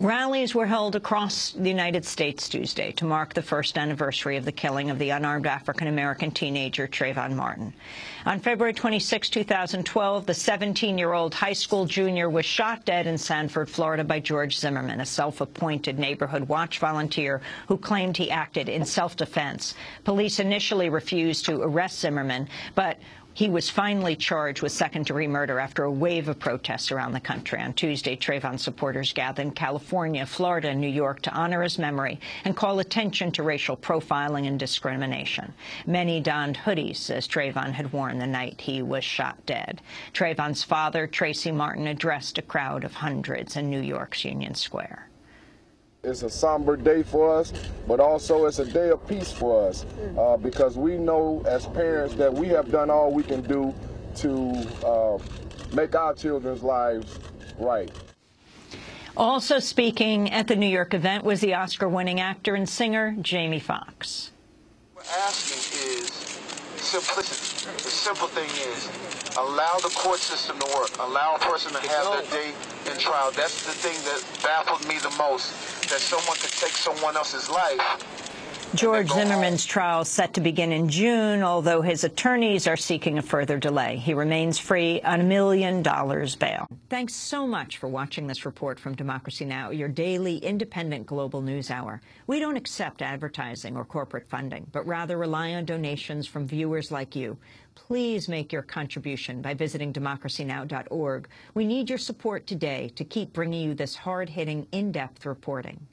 Rallies were held across the United States Tuesday to mark the first anniversary of the killing of the unarmed African-American teenager Trayvon Martin. On February 26, 2012, the 17-year-old high school junior was shot dead in Sanford, Florida by George Zimmerman, a self-appointed neighborhood watch volunteer who claimed he acted in self-defense. Police initially refused to arrest Zimmerman, but he was finally charged with second-degree murder after a wave of protests around the country. On Tuesday, Trayvon supporters gathered in California, Florida, and New York to honor his memory and call attention to racial profiling and discrimination. Many donned hoodies, as Trayvon had worn the night he was shot dead. Trayvon's father, Tracy Martin, addressed a crowd of hundreds in New York's Union Square. It's a somber day for us, but also it's a day of peace for us uh, because we know as parents that we have done all we can do to uh, make our children's lives right. Also speaking at the New York event was the Oscar-winning actor and singer Jamie Foxx. What we're asking is simplicity. The simple thing is allow the court system to work. Allow a person to have their day in trial. That's the thing that baffled me the most, that someone could take someone else's life George Zimmerman's trial set to begin in June, although his attorneys are seeking a further delay. He remains free on a million dollars bail. Thanks so much for watching this report from Democracy Now!, your daily independent global news hour. We don't accept advertising or corporate funding, but rather rely on donations from viewers like you. Please make your contribution by visiting democracynow.org. We need your support today to keep bringing you this hard-hitting, in-depth reporting.